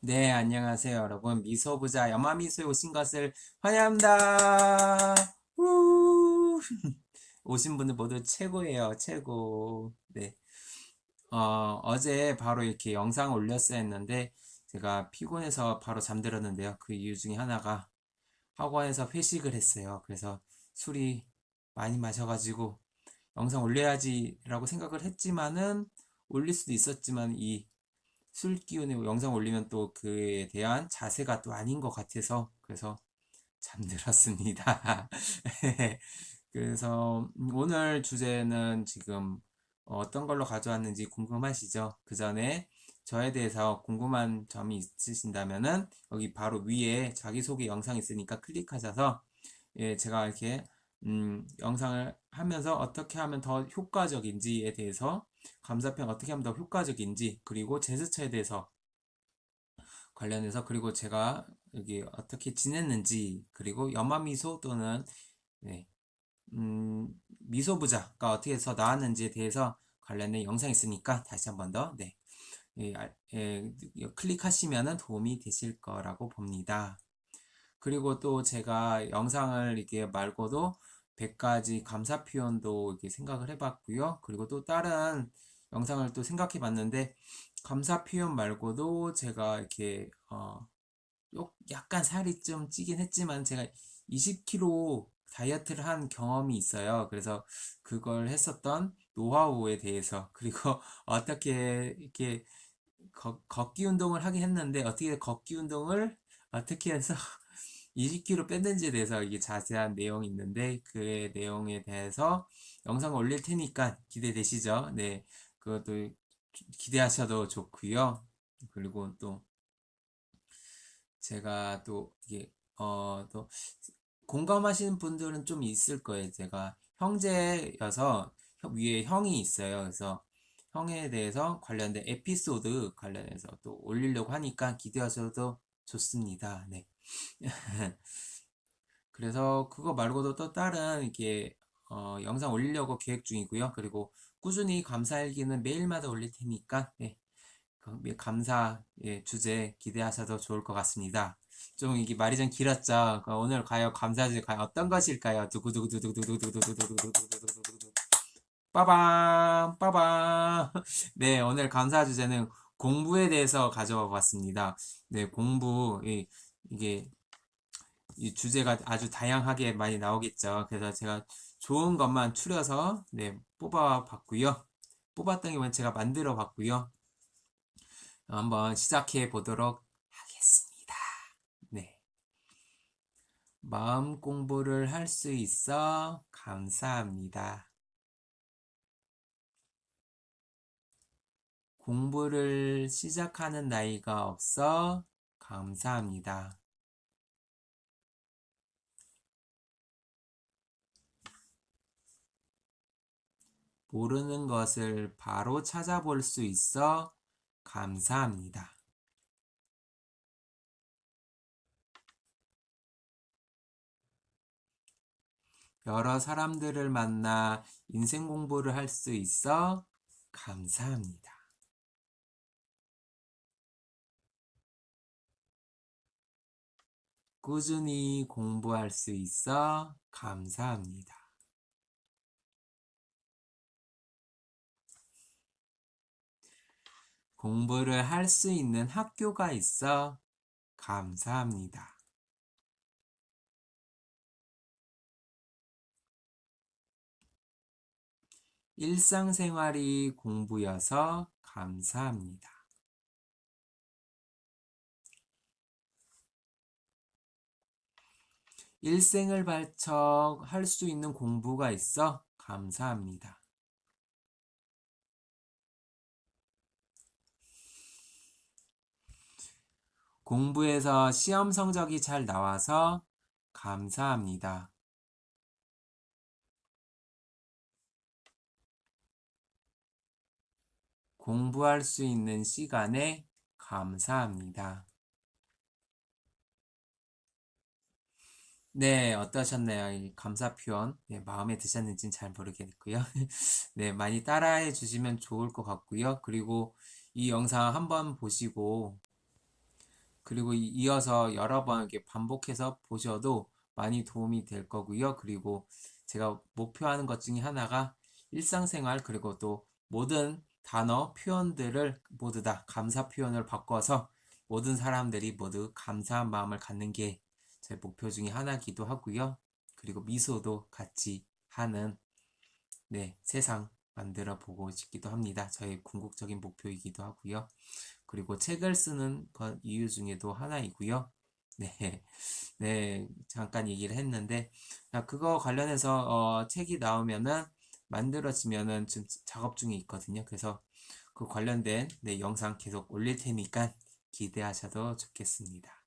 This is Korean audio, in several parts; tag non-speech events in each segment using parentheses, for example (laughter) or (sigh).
네, 안녕하세요, 여러분. 미소부자 염화미소에 오신 것을 환영합니다. 우! (laughs) 오신 분들 모두 최고예요, 최고. 네. 어, 어제 바로 이렇게 영상을 올렸어야 했는데, 제가 피곤해서 바로 잠들었는데요. 그 이유 중에 하나가 학원에서 회식을 했어요. 그래서 술이 많이 마셔가지고, 영상 올려야지라고 생각을 했지만은, 올릴 수도 있었지만, 이 술 기운에 영상 올리면 또 그에 대한 자세가 또 아닌 것 같아서 그래서 잠들었습니다. (laughs) 그래서 오늘 주제는 지금 어떤 걸로 가져왔는지 궁금하시죠? 그 전에 저에 대해서 궁금한 점이 있으신다면은 여기 바로 위에 자기소개 영상 있으니까 클릭하셔서 예, 제가 이렇게 음, 영상을 하면서 어떻게 하면 더 효과적인지에 대해서 감사평 어떻게 하면 더 효과적인지 그리고 제스처에 대해서 관련해서 그리고 제가 여기 어떻게 지냈는지 그리고 염화미소 또는 네, 음, 미소부자가 어떻게 해서 나왔는지에 대해서 관련된 영상이 있으니까 다시 한 번 더 네, 예, 예, 클릭하시면 도움이 되실 거라고 봅니다. 그리고 또 제가 영상을 이렇게 말고도 100가지 감사 표현도 이렇게 생각을 해봤고요. 그리고 또 다른 영상을 또 생각해 봤는데 감사 표현 말고도 제가 이렇게 어 약간 살이 좀 찌긴 했지만 제가 20kg 다이어트를 한 경험이 있어요. 그래서 그걸 했었던 노하우에 대해서 (laughs) 그리고 어떻게 이렇게 걷, 걷기 운동을 하긴 했는데 어떻게 걷기 운동을 어떻게 해서 20kg 뺐는지에 대해서 이게 자세한 내용이 있는데 그 내용에 대해서 영상을 올릴 테니까 기대되시죠? 네, 그것도 기대하셔도 좋고요. 그리고 또 제가 또 이게 어또 공감하시는 분들은 좀 있을 거예요. 제가 형제여서 위에 형이 있어요. 그래서 형에 대해서 관련된 에피소드 관련해서 또 올리려고 하니까 기대하셔도 좋습니다. 네. (laughs) 그래서 그거 말고도 또 다른 이렇게 어, 영상 올리려고 계획 중이고요. 그리고 꾸준히 감사일기는 매일마다 올릴 테니까 네. 감사 예, 주제 기대하셔도 좋을 것 같습니다. 좀 이게 말이 좀 길었죠. 오늘 과연 감사주제 과연 어떤 것일까요? 두구두구두구두구두구두구두구두구두구두구두구 빠밤 빠밤 네 오늘 감사 주제는 공부에 대해서 가져와 봤습니다. 네 공부 이게 이 주제가 아주 다양하게 많이 나오겠죠. 그래서 제가 좋은 것만 추려서 네, 뽑아 봤고요. 뽑았던 게 제가 만들어 봤고요. 한번 시작해 보도록 하겠습니다. 네. 마음 공부를 할 수 있어 감사합니다. 공부를 시작하는 나이가 없어 감사합니다. 모르는 것을 바로 찾아볼 수 있어 감사합니다. 여러 사람들을 만나 인생 공부를 할 수 있어 감사합니다. 꾸준히 공부할 수 있어 감사합니다. 공부를 할 수 있는 학교가 있어 감사합니다. 일상생활이 공부여서 감사합니다. 일생을 발척 할수 있는 공부가 있어 감사합니다. 공부에서 시험 성적이 잘 나와서 감사합니다. 공부할 수 있는 시간에 감사합니다. 네, 어떠셨나요? 이 감사 표현. 네, 마음에 드셨는지는 잘 모르겠고요. (laughs) 네, 많이 따라해 주시면 좋을 것 같고요. 그리고 이 영상 한번 보시고 그리고 이- 이어서 여러 번 이렇게 반복해서 보셔도 많이 도움이 될 거고요. 그리고 제가 목표하는 것 중에 하나가 일상생활 그리고 또 모든 단어, 표현들을 모두 다 감사 표현을 바꿔서 모든 사람들이 모두 감사한 마음을 갖는 게 제 목표 중에 하나기도 하고요. 그리고 미소도 같이 하는 네, 세상 만들어 보고 싶기도 합니다. 저의 궁극적인 목표이기도 하고요. 그리고 책을 쓰는 것 이유 중에도 하나이고요. 네, (laughs) 네, 잠깐 얘기를 했는데, 아, 그거 관련해서 어, 책이 나오면은 만들어지면은 지금 작업 중에 있거든요. 그래서 그 관련된 네, 영상 계속 올릴 테니까 기대하셔도 좋겠습니다.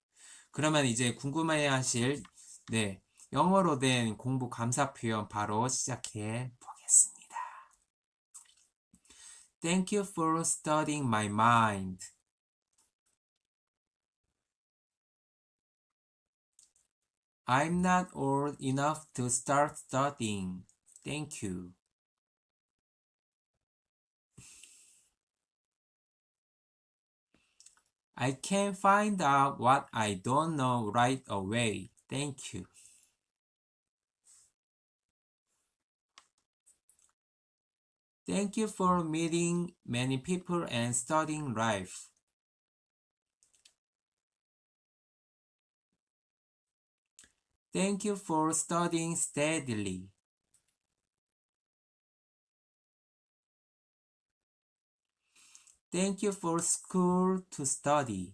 그러면 이제 궁금해 하실 네, 영어로 된 공부 감사 표현 바로 시작해 보겠습니다. Thank you for studying my mind. I'm not old enough to start studying. Thank you. I can find out what I don't know right away. Thank you. Thank you for meeting many people and studying life. Thank you for studying steadily. Thank you for school to study.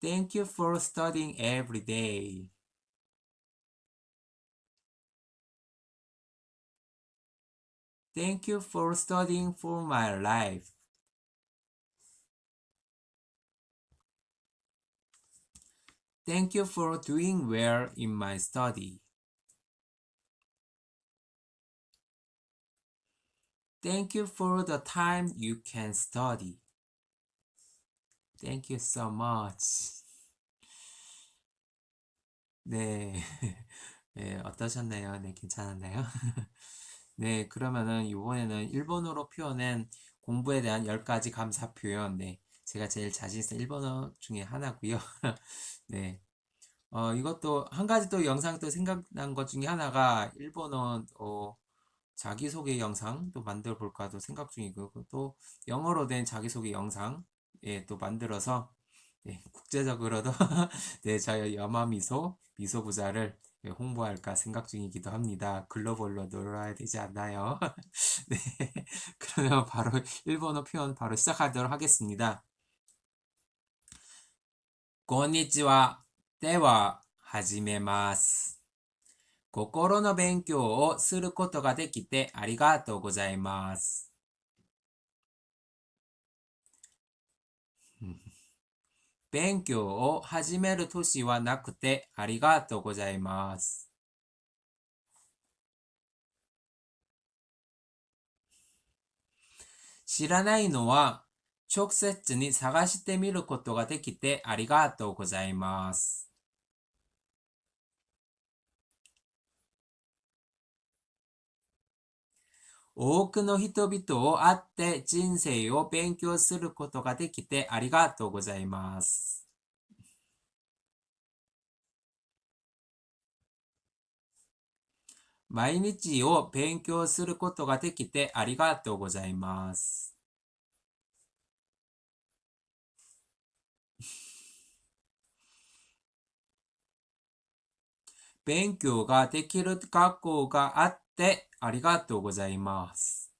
Thank you for studying every day. Thank you for studying for my life. Thank you for doing well in my study. Thank you for the time you can study. Thank you so much. 네. (laughs) 네, 어떠셨나요? 네, 괜찮았나요? (laughs) 네, 그러면은 이번에는 일본어로 표현한 공부에 대한 10가지 감사 표현. 네. 제가 제일 자신 있는 일본어 중에 하나고요. (laughs) 네. 어, 이것도 한 가지 또 영상 또 생각난 것 중에 하나가 일본어 어, 자기소개 영상도 만들어 볼까도 생각 중이고 또 영어로 된 자기소개 영상 예, 또 만들어서 예, 국제적으로도 (laughs) 네, 저희 여마미소 미소부자를 예, 홍보할까 생각 중이기도 합니다. 글로벌로 놀아야 되지 않나요? (laughs) 네, 그러면 바로 일본어 표현 바로 시작하도록 하겠습니다. こんにちは。では、始めます。 心の勉強をすることができてありがとうございます。(laughs) 勉強を始める年はなくてありがとうございます。知らないのは直接に探してみることができてありがとうございます。多くの人々を会って人生を勉強することができてありがとうございます。毎日を勉強することができてありがとうございます。勉強ができる学校があっててありがとうございます。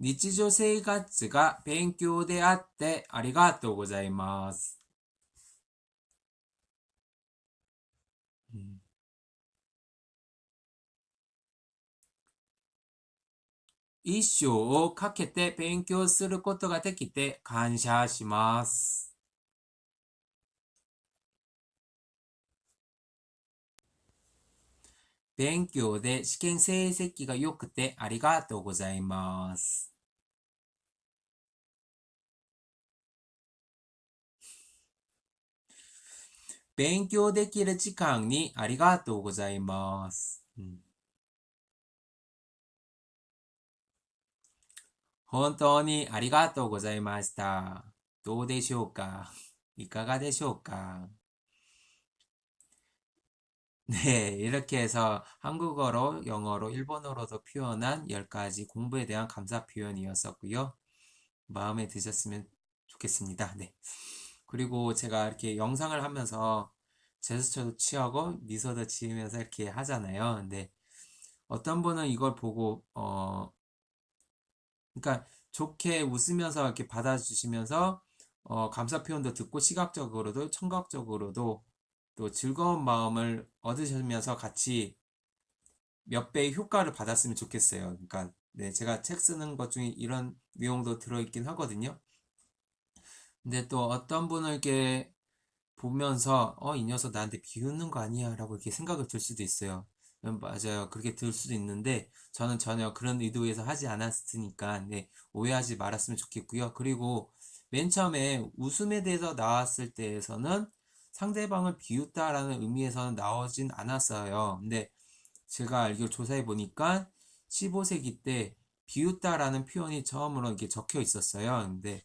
日常生活が勉強であってありがとうございます。一生をかけて勉強することができて感謝します。勉強で試験成績が良くてありがとうございます。勉強できる時間にありがとうございます。本当にありがとうございました。どうでしょうか？いかがでしょうか？ 네, 이렇게 해서 한국어로, 영어로, 일본어로도 표현한 10가지 공부에 대한 감사 표현이었었고요. 마음에 드셨으면 좋겠습니다. 네. 그리고 제가 이렇게 영상을 하면서 제스처도 취하고 미소도 지으면서 이렇게 하잖아요. 근데 어떤 분은 이걸 보고, 어, 그러니까 좋게 웃으면서 이렇게 받아주시면서 어, 감사 표현도 듣고 시각적으로도 청각적으로도 또 즐거운 마음을 얻으시면서 같이 몇 배의 효과를 받았으면 좋겠어요. 그러니까 네, 제가 책 쓰는 것 중에 이런 내용도 들어있긴 하거든요. 근데 또 어떤 분을 이렇게 보면서 어, 이 녀석 나한테 비웃는 거 아니야? 라고 이렇게 생각을 들 수도 있어요. 음, 맞아요. 그렇게 들 수도 있는데 저는 전혀 그런 의도에서 하지 않았으니까 네, 오해하지 말았으면 좋겠고요. 그리고 맨 처음에 웃음에 대해서 나왔을 때에서는 상대방을 비웃다라는 의미에서는 나오진 않았어요. 근데 제가 알기로 조사해 보니까 15세기 때 비웃다라는 표현이 처음으로 이렇게 적혀 있었어요. 근데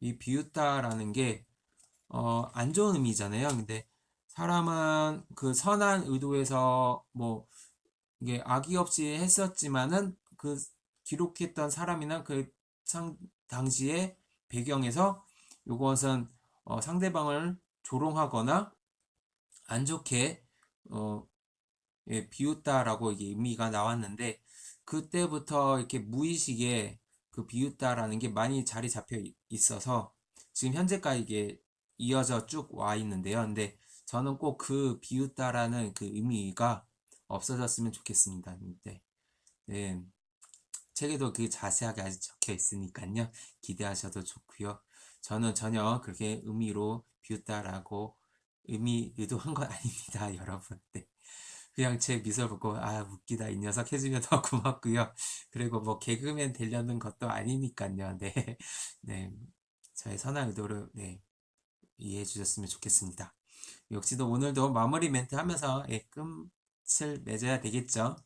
이 비웃다라는 게 어, 안 좋은 의미잖아요. 근데 사람은 그 선한 의도에서 뭐 이게 악의 없이 했었지만은 그 기록했던 사람이나 그 상, 당시의 배경에서 이것은 어, 상대방을 조롱하거나 안 좋게 어, 예, 비웃다라고 이게 의미가 나왔는데 그때부터 이렇게 무의식에 그 비웃다라는 게 많이 자리 잡혀 있- 있어서 지금 현재까지 이게 이어져 쭉 와 있는데요. 근데 저는 꼭 그 비웃다라는 그 의미가 없어졌으면 좋겠습니다. 네. 네. 책에도 그 자세하게 아직 적혀 있으니까요. 기대하셔도 좋고요. 저는 전혀 그렇게 의미로 비웃다라고 의미 의도한 건 (laughs) 아닙니다, 여러분. 네. 그냥 제 미소 보고 아 웃기다 이 녀석 해주면 더 고맙고요. 그리고 뭐 개그맨 되려는 것도 아니니까요. 네, 네, 저의 선한 의도를 네, 이해해 주셨으면 좋겠습니다. 역시도 오늘도 마무리 멘트 하면서 예, 끝을 맺어야 되겠죠.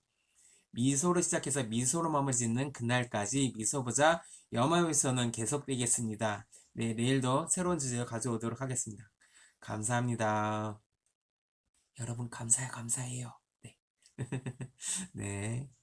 미소로 시작해서 미소로 마무리 짓는 그날까지 미소보자 여마위서는 계속되겠습니다. 네, 내일도 새로운 주제를 가져오도록 하겠습니다. 감사합니다. 여러분 감사해 감사해요. 네. (laughs) 네.